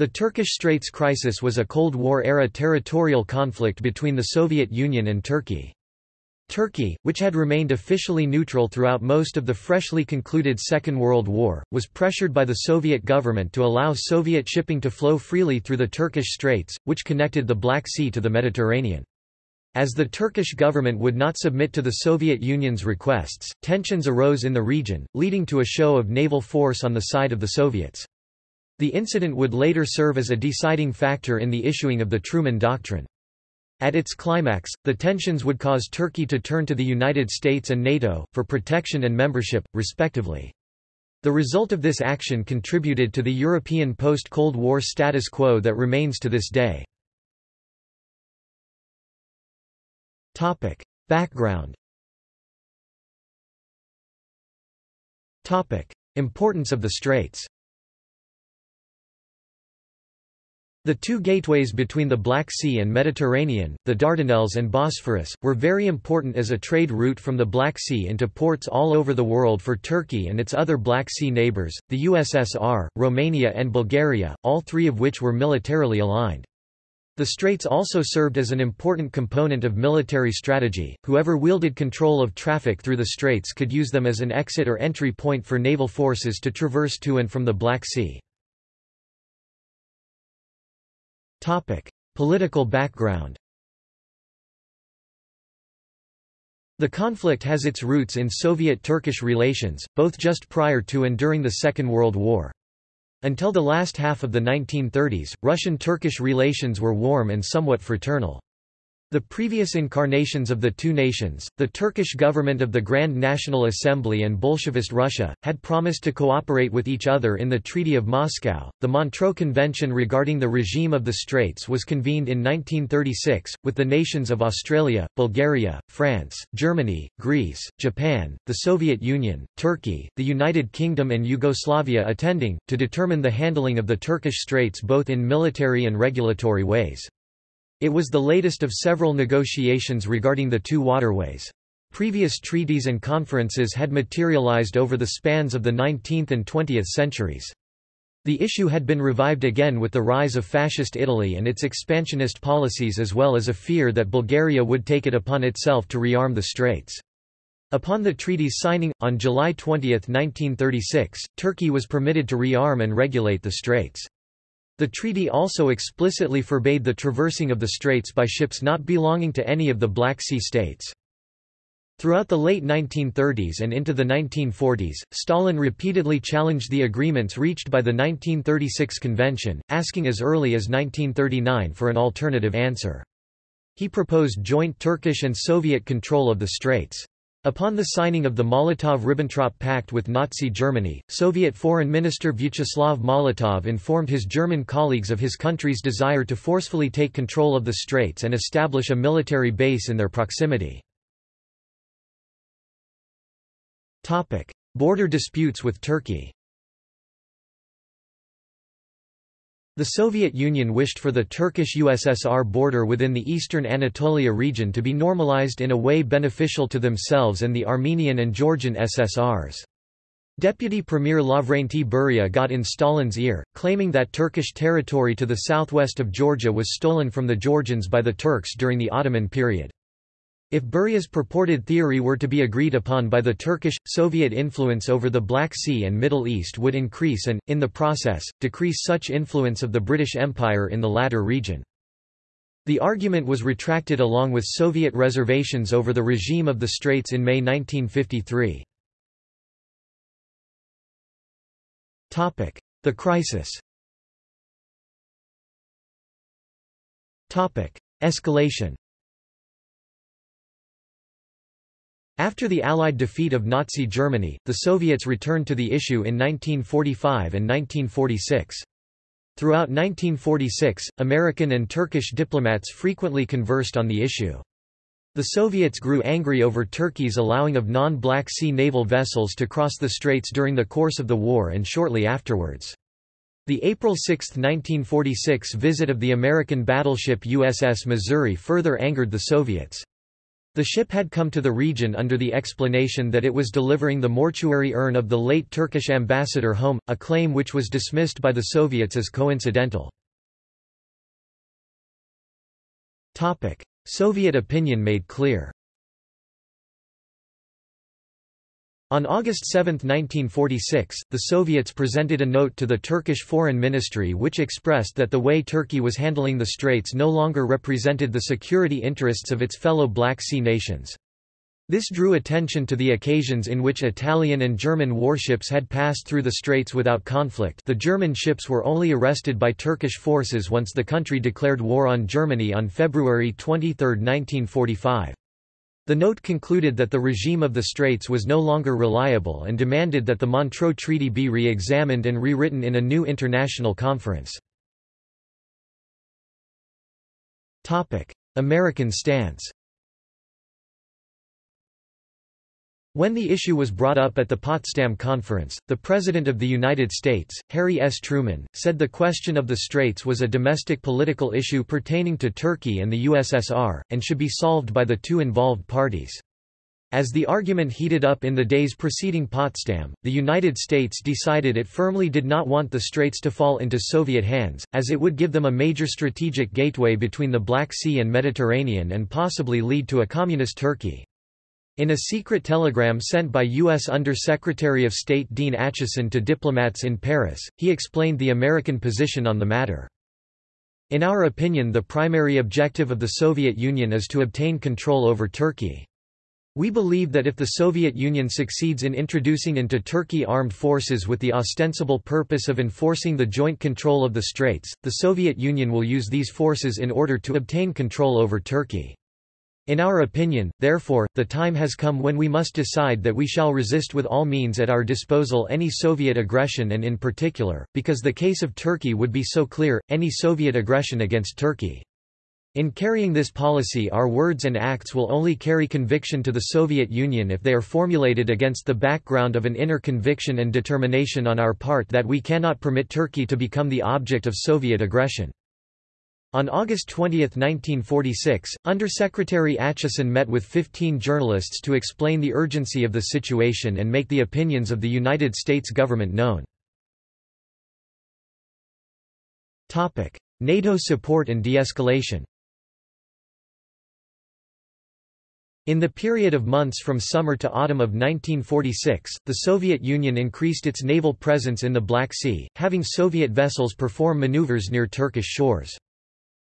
The Turkish Straits crisis was a Cold War-era territorial conflict between the Soviet Union and Turkey. Turkey, which had remained officially neutral throughout most of the freshly concluded Second World War, was pressured by the Soviet government to allow Soviet shipping to flow freely through the Turkish Straits, which connected the Black Sea to the Mediterranean. As the Turkish government would not submit to the Soviet Union's requests, tensions arose in the region, leading to a show of naval force on the side of the Soviets. The incident would later serve as a deciding factor in the issuing of the Truman Doctrine. At its climax, the tensions would cause Turkey to turn to the United States and NATO, for protection and membership, respectively. The result of this action contributed to the European post-Cold War status quo that remains to this day. Background Importance of the Straits The two gateways between the Black Sea and Mediterranean, the Dardanelles and Bosphorus, were very important as a trade route from the Black Sea into ports all over the world for Turkey and its other Black Sea neighbors, the USSR, Romania and Bulgaria, all three of which were militarily aligned. The straits also served as an important component of military strategy, whoever wielded control of traffic through the straits could use them as an exit or entry point for naval forces to traverse to and from the Black Sea. Topic: Political background. The conflict has its roots in Soviet-Turkish relations, both just prior to and during the Second World War. Until the last half of the 1930s, Russian-Turkish relations were warm and somewhat fraternal. The previous incarnations of the two nations, the Turkish government of the Grand National Assembly and Bolshevist Russia, had promised to cooperate with each other in the Treaty of Moscow. The Montreux Convention regarding the regime of the Straits was convened in 1936, with the nations of Australia, Bulgaria, France, Germany, Greece, Japan, the Soviet Union, Turkey, the United Kingdom, and Yugoslavia attending, to determine the handling of the Turkish Straits both in military and regulatory ways. It was the latest of several negotiations regarding the two waterways. Previous treaties and conferences had materialized over the spans of the 19th and 20th centuries. The issue had been revived again with the rise of Fascist Italy and its expansionist policies as well as a fear that Bulgaria would take it upon itself to rearm the Straits. Upon the treaty's signing, on July 20, 1936, Turkey was permitted to rearm and regulate the Straits. The treaty also explicitly forbade the traversing of the straits by ships not belonging to any of the Black Sea states. Throughout the late 1930s and into the 1940s, Stalin repeatedly challenged the agreements reached by the 1936 convention, asking as early as 1939 for an alternative answer. He proposed joint Turkish and Soviet control of the straits. Upon the signing of the Molotov–Ribbentrop Pact with Nazi Germany, Soviet Foreign Minister Vyacheslav Molotov informed his German colleagues of his country's desire to forcefully take control of the straits and establish a military base in their proximity. Border disputes with Turkey The Soviet Union wished for the Turkish-USSR border within the eastern Anatolia region to be normalized in a way beneficial to themselves and the Armenian and Georgian SSRs. Deputy Premier Lavrenti Beria got in Stalin's ear, claiming that Turkish territory to the southwest of Georgia was stolen from the Georgians by the Turks during the Ottoman period. If Beria's purported theory were to be agreed upon by the Turkish, Soviet influence over the Black Sea and Middle East would increase and, in the process, decrease such influence of the British Empire in the latter region. The argument was retracted along with Soviet reservations over the regime of the Straits in May 1953. The crisis Escalation After the Allied defeat of Nazi Germany, the Soviets returned to the issue in 1945 and 1946. Throughout 1946, American and Turkish diplomats frequently conversed on the issue. The Soviets grew angry over Turkey's allowing of non-Black Sea naval vessels to cross the straits during the course of the war and shortly afterwards. The April 6, 1946 visit of the American battleship USS Missouri further angered the Soviets. The ship had come to the region under the explanation that it was delivering the mortuary urn of the late Turkish ambassador home, a claim which was dismissed by the Soviets as coincidental. Soviet opinion made clear On August 7, 1946, the Soviets presented a note to the Turkish Foreign Ministry which expressed that the way Turkey was handling the Straits no longer represented the security interests of its fellow Black Sea nations. This drew attention to the occasions in which Italian and German warships had passed through the Straits without conflict the German ships were only arrested by Turkish forces once the country declared war on Germany on February 23, 1945. The note concluded that the regime of the Straits was no longer reliable and demanded that the Montreux Treaty be re-examined and rewritten in a new international conference. American stance When the issue was brought up at the Potsdam Conference, the President of the United States, Harry S. Truman, said the question of the Straits was a domestic political issue pertaining to Turkey and the USSR, and should be solved by the two involved parties. As the argument heated up in the days preceding Potsdam, the United States decided it firmly did not want the Straits to fall into Soviet hands, as it would give them a major strategic gateway between the Black Sea and Mediterranean and possibly lead to a communist Turkey. In a secret telegram sent by U.S. Under-Secretary of State Dean Acheson to diplomats in Paris, he explained the American position on the matter. In our opinion the primary objective of the Soviet Union is to obtain control over Turkey. We believe that if the Soviet Union succeeds in introducing into Turkey armed forces with the ostensible purpose of enforcing the joint control of the Straits, the Soviet Union will use these forces in order to obtain control over Turkey. In our opinion, therefore, the time has come when we must decide that we shall resist with all means at our disposal any Soviet aggression and in particular, because the case of Turkey would be so clear, any Soviet aggression against Turkey. In carrying this policy our words and acts will only carry conviction to the Soviet Union if they are formulated against the background of an inner conviction and determination on our part that we cannot permit Turkey to become the object of Soviet aggression. On August 20, 1946, Under-Secretary Acheson met with 15 journalists to explain the urgency of the situation and make the opinions of the United States government known. NATO support and de-escalation In the period of months from summer to autumn of 1946, the Soviet Union increased its naval presence in the Black Sea, having Soviet vessels perform maneuvers near Turkish shores.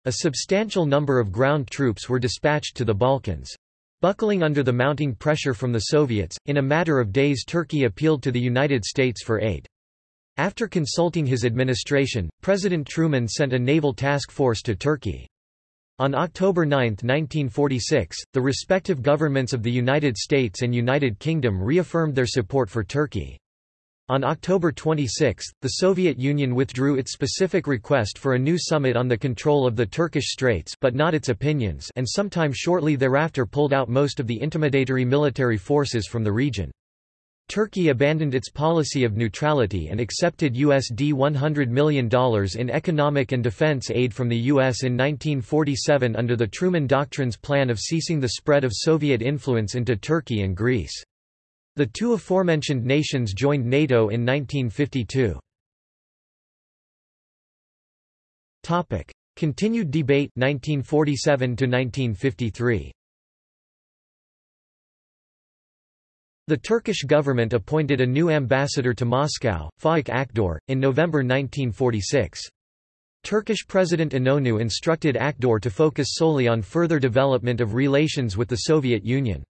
A substantial number of ground troops were dispatched to the Balkans. Buckling under the mounting pressure from the Soviets, in a matter of days Turkey appealed to the United States for aid. After consulting his administration, President Truman sent a naval task force to Turkey. On October 9, 1946, the respective governments of the United States and United Kingdom reaffirmed their support for Turkey. On October 26, the Soviet Union withdrew its specific request for a new summit on the control of the Turkish Straits but not its opinions and sometime shortly thereafter pulled out most of the intimidatory military forces from the region. Turkey abandoned its policy of neutrality and accepted USD $100 million in economic and defense aid from the U.S. in 1947 under the Truman Doctrine's plan of ceasing the spread of Soviet influence into Turkey and Greece. The two aforementioned nations joined NATO in 1952. Topic: Continued debate 1947 to 1953. The Turkish government appointed a new ambassador to Moscow, Faik Akdor, in November 1946. Turkish President Inonu instructed Akdor to focus solely on further development of relations with the Soviet Union.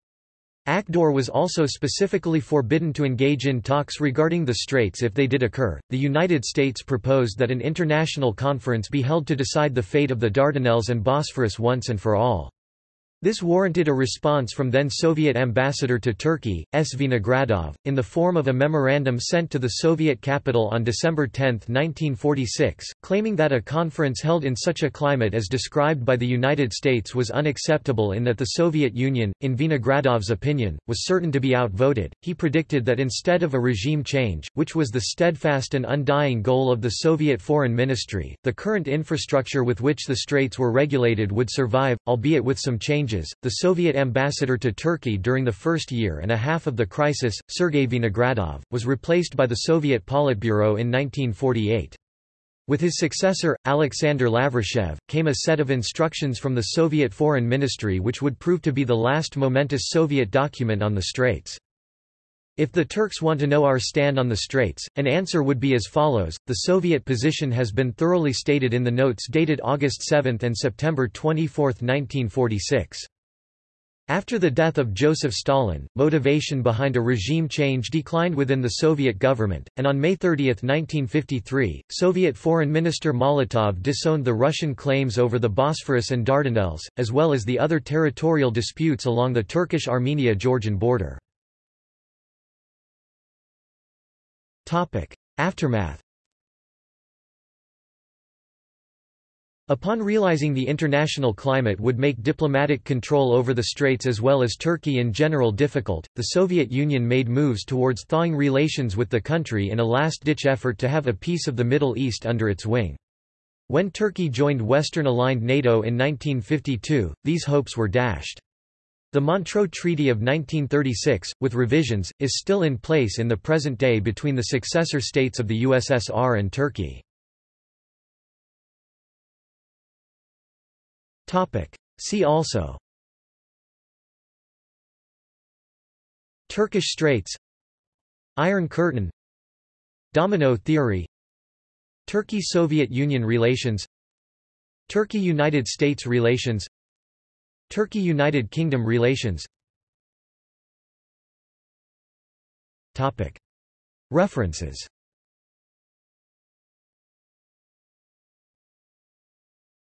Akdor was also specifically forbidden to engage in talks regarding the straits if they did occur. The United States proposed that an international conference be held to decide the fate of the Dardanelles and Bosphorus once and for all. This warranted a response from then Soviet ambassador to Turkey, S. Vinogradov, in the form of a memorandum sent to the Soviet capital on December 10, 1946, claiming that a conference held in such a climate as described by the United States was unacceptable in that the Soviet Union, in Vinogradov's opinion, was certain to be outvoted. He predicted that instead of a regime change, which was the steadfast and undying goal of the Soviet Foreign Ministry, the current infrastructure with which the straits were regulated would survive, albeit with some changes changes. The Soviet ambassador to Turkey during the first year and a half of the crisis, Sergei Vinogradov, was replaced by the Soviet Politburo in 1948. With his successor, Alexander Lavrishev, came a set of instructions from the Soviet Foreign Ministry which would prove to be the last momentous Soviet document on the Straits. If the Turks want to know our stand on the Straits, an answer would be as follows, the Soviet position has been thoroughly stated in the notes dated August 7 and September 24, 1946. After the death of Joseph Stalin, motivation behind a regime change declined within the Soviet government, and on May 30, 1953, Soviet Foreign Minister Molotov disowned the Russian claims over the Bosphorus and Dardanelles, as well as the other territorial disputes along the Turkish-Armenia-Georgian border. Aftermath Upon realizing the international climate would make diplomatic control over the Straits as well as Turkey in general difficult, the Soviet Union made moves towards thawing relations with the country in a last-ditch effort to have a piece of the Middle East under its wing. When Turkey joined Western-aligned NATO in 1952, these hopes were dashed. The Montreux Treaty of 1936, with revisions, is still in place in the present day between the successor states of the USSR and Turkey. See also Turkish Straits Iron Curtain Domino theory Turkey–Soviet Union relations Turkey–United States relations Turkey–United Kingdom relations. References